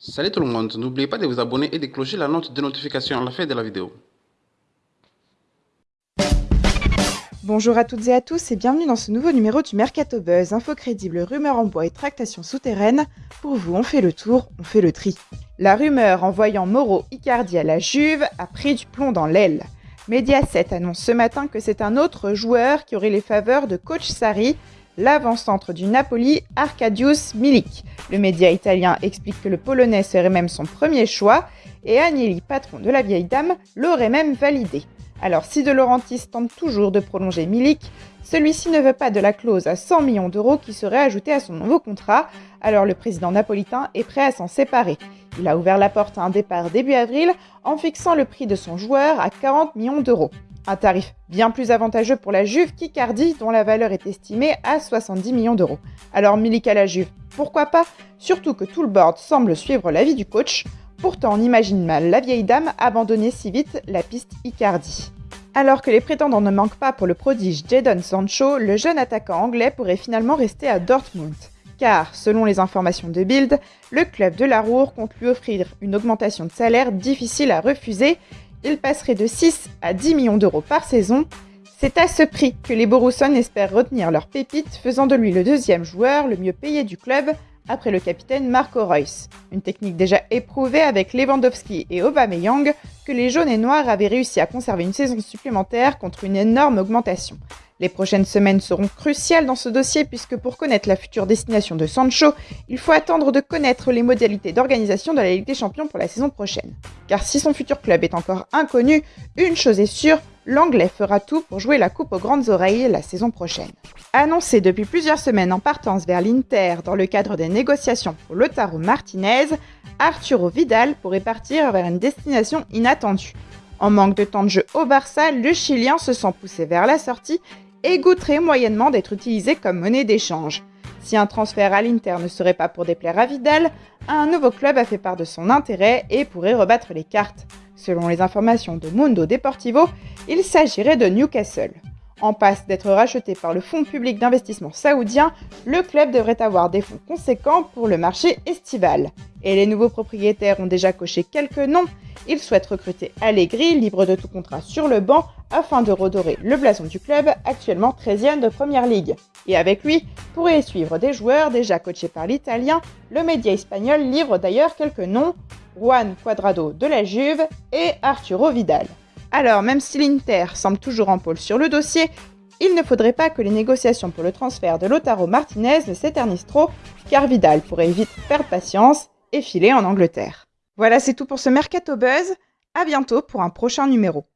Salut tout le monde, n'oubliez pas de vous abonner et de clocher la note de notification à la fin de la vidéo. Bonjour à toutes et à tous et bienvenue dans ce nouveau numéro du Mercato Buzz, info crédible, rumeurs en bois et tractations souterraines. Pour vous, on fait le tour, on fait le tri. La rumeur envoyant Moro Icardi à la Juve a pris du plomb dans l'aile. Mediaset annonce ce matin que c'est un autre joueur qui aurait les faveurs de coach Sarri, l'avant-centre du Napoli, Arkadiusz Milik. Le média italien explique que le Polonais serait même son premier choix et Agnelli, patron de la vieille dame, l'aurait même validé. Alors si De Laurentiis tente toujours de prolonger Milik, celui-ci ne veut pas de la clause à 100 millions d'euros qui serait ajoutée à son nouveau contrat, alors le président napolitain est prêt à s'en séparer. Il a ouvert la porte à un départ début avril en fixant le prix de son joueur à 40 millions d'euros. Un tarif bien plus avantageux pour la Juve qu'Icardi, dont la valeur est estimée à 70 millions d'euros. Alors Milik la Juve, pourquoi pas? Surtout que tout le board semble suivre l'avis du coach. Pourtant, on imagine mal la vieille dame abandonner si vite la piste Icardi. Alors que les prétendants ne manquent pas pour le prodige Jadon Sancho, le jeune attaquant anglais pourrait finalement rester à Dortmund. Car, selon les informations de Bild, le club de la Roure compte lui offrir une augmentation de salaire difficile à refuser. Il passerait de 6 à 10 millions d'euros par saison. C'est à ce prix que les Borussons espèrent retenir leur pépite, faisant de lui le deuxième joueur le mieux payé du club après le capitaine Marco Reus. Une technique déjà éprouvée avec Lewandowski et Aubameyang que les jaunes et noirs avaient réussi à conserver une saison supplémentaire contre une énorme augmentation. Les prochaines semaines seront cruciales dans ce dossier puisque pour connaître la future destination de Sancho, il faut attendre de connaître les modalités d'organisation de la Ligue des Champions pour la saison prochaine. Car si son futur club est encore inconnu, une chose est sûre, l'Anglais fera tout pour jouer la coupe aux grandes oreilles la saison prochaine. Annoncé depuis plusieurs semaines en partance vers l'Inter dans le cadre des négociations pour Lotaro Martinez, Arturo Vidal pourrait partir vers une destination inattendue. En manque de temps de jeu au Barça, le Chilien se sent poussé vers la sortie et goûterait moyennement d'être utilisé comme monnaie d'échange. Si un transfert à l'Inter ne serait pas pour déplaire à Vidal, un nouveau club a fait part de son intérêt et pourrait rebattre les cartes. Selon les informations de Mundo Deportivo, il s'agirait de Newcastle. En passe d'être racheté par le fonds public d'investissement saoudien, le club devrait avoir des fonds conséquents pour le marché estival. Et les nouveaux propriétaires ont déjà coché quelques noms. Ils souhaitent recruter Allegri, libre de tout contrat sur le banc, afin de redorer le blason du club, actuellement 13e de Première Ligue. Et avec lui, pourrait suivre des joueurs déjà coachés par l'Italien, le média espagnol livre d'ailleurs quelques noms, Juan Cuadrado de la Juve et Arturo Vidal. Alors, même si l'Inter semble toujours en pôle sur le dossier, il ne faudrait pas que les négociations pour le transfert de Lotaro Martinez ne s'éternisent trop, car Vidal pourrait vite perdre patience et filer en Angleterre. Voilà, c'est tout pour ce Mercato Buzz. À bientôt pour un prochain numéro.